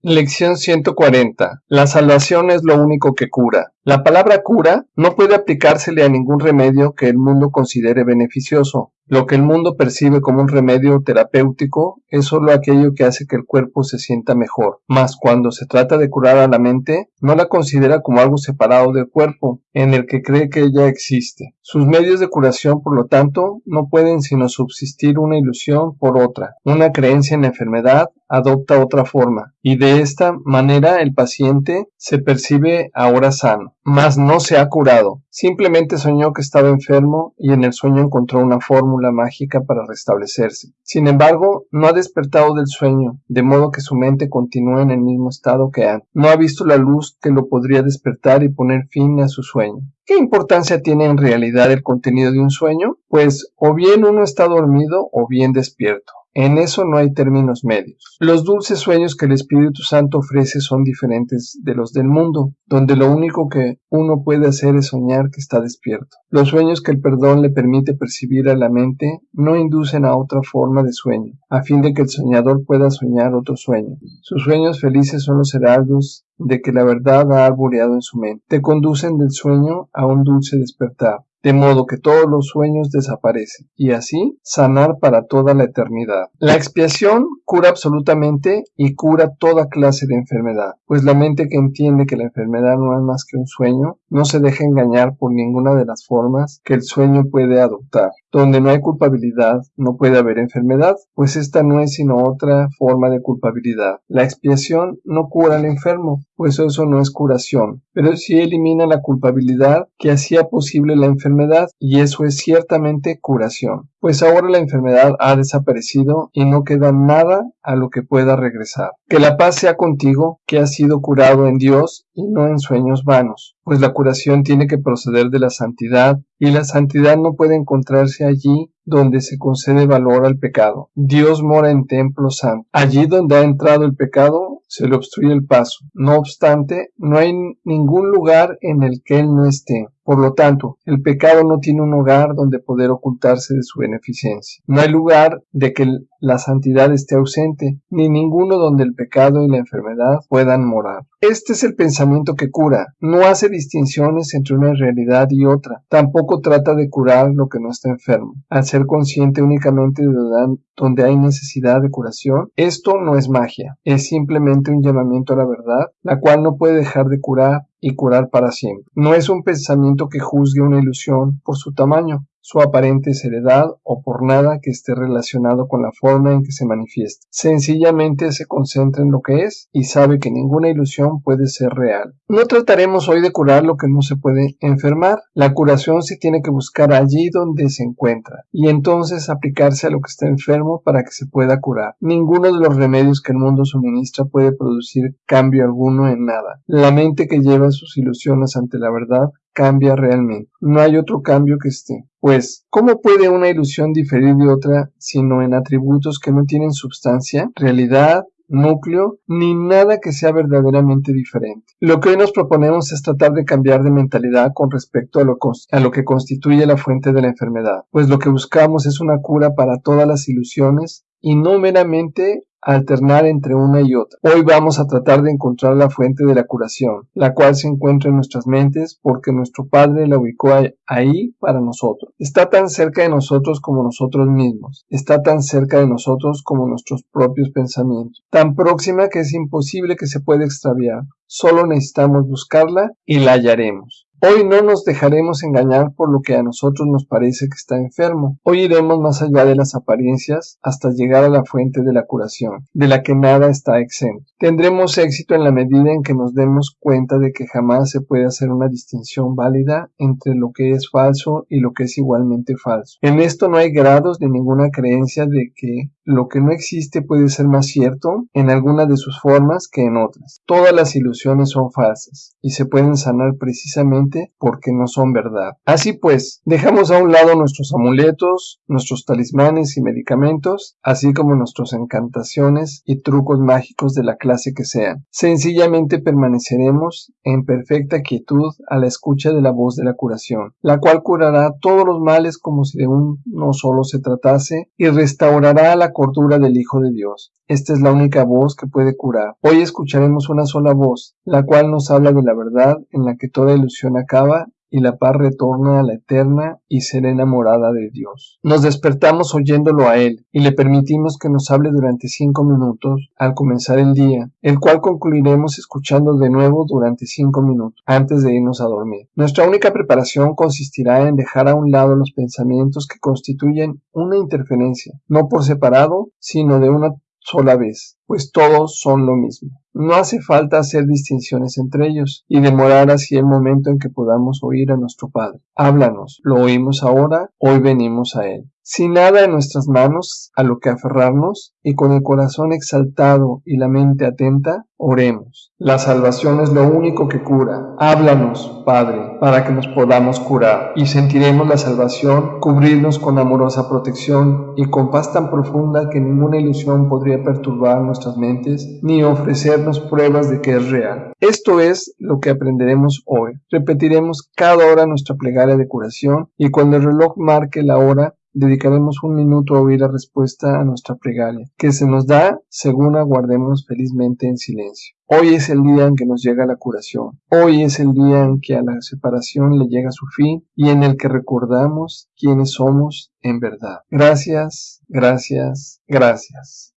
Lección 140. La salvación es lo único que cura. La palabra cura no puede aplicársele a ningún remedio que el mundo considere beneficioso. Lo que el mundo percibe como un remedio terapéutico es solo aquello que hace que el cuerpo se sienta mejor, mas cuando se trata de curar a la mente, no la considera como algo separado del cuerpo, en el que cree que ella existe. Sus medios de curación, por lo tanto, no pueden sino subsistir una ilusión por otra. Una creencia en la enfermedad adopta otra forma, y de esta manera el paciente se percibe ahora sano, mas no se ha curado. Simplemente soñó que estaba enfermo y en el sueño encontró una fórmula mágica para restablecerse. Sin embargo, no ha despertado del sueño, de modo que su mente continúa en el mismo estado que antes. No ha visto la luz que lo podría despertar y poner fin a su sueño. ¿Qué importancia tiene en realidad el contenido de un sueño? Pues o bien uno está dormido o bien despierto. En eso no hay términos medios. Los dulces sueños que el Espíritu Santo ofrece son diferentes de los del mundo, donde lo único que uno puede hacer es soñar que está despierto. Los sueños que el perdón le permite percibir a la mente no inducen a otra forma de sueño, a fin de que el soñador pueda soñar otro sueño. Sus sueños felices son los heraldos de que la verdad ha arboreado en su mente. Te conducen del sueño a un dulce despertar de modo que todos los sueños desaparecen, y así sanar para toda la eternidad. La expiación cura absolutamente y cura toda clase de enfermedad, pues la mente que entiende que la enfermedad no es más que un sueño, no se deja engañar por ninguna de las formas que el sueño puede adoptar. Donde no hay culpabilidad, no puede haber enfermedad, pues esta no es sino otra forma de culpabilidad. La expiación no cura al enfermo, pues eso no es curación, pero sí elimina la culpabilidad que hacía posible la enfermedad, y eso es ciertamente curación pues ahora la enfermedad ha desaparecido y no queda nada a lo que pueda regresar. Que la paz sea contigo, que has sido curado en Dios y no en sueños vanos, pues la curación tiene que proceder de la santidad y la santidad no puede encontrarse allí donde se concede valor al pecado. Dios mora en templo santo. Allí donde ha entrado el pecado, se le obstruye el paso. No obstante, no hay ningún lugar en el que él no esté. Por lo tanto, el pecado no tiene un hogar donde poder ocultarse de su beneficencia. No hay lugar de que la santidad esté ausente, ni ninguno donde el pecado y la enfermedad puedan morar. Este es el pensamiento que cura. No hace distinciones entre una realidad y otra. Tampoco trata de curar lo que no está enfermo. Al ser consciente únicamente de donde hay necesidad de curación, esto no es magia. Es simplemente un llamamiento a la verdad, la cual no puede dejar de curar y curar para siempre. No es un pensamiento que juzgue una ilusión por su tamaño, su aparente seriedad o por nada que esté relacionado con la forma en que se manifiesta. Sencillamente se concentra en lo que es y sabe que ninguna ilusión puede ser real. No trataremos hoy de curar lo que no se puede enfermar. La curación se tiene que buscar allí donde se encuentra y entonces aplicarse a lo que está enfermo para que se pueda curar. Ninguno de los remedios que el mundo suministra puede producir cambio alguno en nada. La mente que lleva sus ilusiones ante la verdad cambia realmente. No hay otro cambio que esté. Pues, ¿cómo puede una ilusión diferir de otra sino en atributos que no tienen substancia, realidad, núcleo, ni nada que sea verdaderamente diferente. Lo que hoy nos proponemos es tratar de cambiar de mentalidad con respecto a lo, a lo, que constituye la fuente de la enfermedad, pues lo que buscamos es una cura para todas las ilusiones y no meramente alternar entre una y otra. Hoy vamos a tratar de encontrar la fuente de la curación, la cual se encuentra en nuestras mentes porque nuestro Padre la ubicó ahí para nosotros. Está tan cerca de nosotros como nosotros mismos, está tan cerca de nosotros como nuestros propios pensamientos, tan próxima que es imposible que se pueda extraviar. Solo necesitamos buscarla y la hallaremos. Hoy no nos dejaremos engañar por lo que a nosotros nos parece que está enfermo. Hoy iremos más allá de las apariencias hasta llegar a la fuente de la curación, de la que nada está exento. Tendremos éxito en la medida en que nos demos cuenta de que jamás se puede hacer una distinción válida entre lo que es falso y lo que es igualmente falso. En esto no hay grados de ninguna creencia de que lo que no existe puede ser más cierto en alguna de sus formas que en otras. Todas las ilusiones son falsas y se pueden sanar precisamente porque no son verdad. Así pues, dejamos a un lado nuestros amuletos, nuestros talismanes y medicamentos, así como nuestras encantaciones y trucos mágicos de la clase que sean. Sencillamente permaneceremos en perfecta quietud a la escucha de la voz de la curación, la cual curará todos los males como si de uno solo se tratase y restaurará la cordura del Hijo de Dios. Esta es la única voz que puede curar. Hoy escucharemos una sola voz, la cual nos habla de la verdad en la que toda ilusión acaba y la paz retorna a la eterna y serena morada de Dios. Nos despertamos oyéndolo a Él y le permitimos que nos hable durante cinco minutos al comenzar el día, el cual concluiremos escuchando de nuevo durante cinco minutos antes de irnos a dormir. Nuestra única preparación consistirá en dejar a un lado los pensamientos que constituyen una interferencia, no por separado, sino de una sola vez, pues todos son lo mismo. No hace falta hacer distinciones entre ellos y demorar así el momento en que podamos oír a nuestro Padre. Háblanos, lo oímos ahora, hoy venimos a Él. Sin nada en nuestras manos a lo que aferrarnos y con el corazón exaltado y la mente atenta, oremos. La salvación es lo único que cura. Háblanos, Padre, para que nos podamos curar y sentiremos la salvación cubrirnos con amorosa protección y con paz tan profunda que ninguna ilusión podría perturbar nuestras mentes ni ofrecernos pruebas de que es real. Esto es lo que aprenderemos hoy. Repetiremos cada hora nuestra plegaria de curación y cuando el reloj marque la hora, dedicaremos un minuto a oír la respuesta a nuestra plegaria, que se nos da según aguardemos felizmente en silencio. Hoy es el día en que nos llega la curación. Hoy es el día en que a la separación le llega su fin y en el que recordamos quiénes somos en verdad. Gracias, gracias, gracias.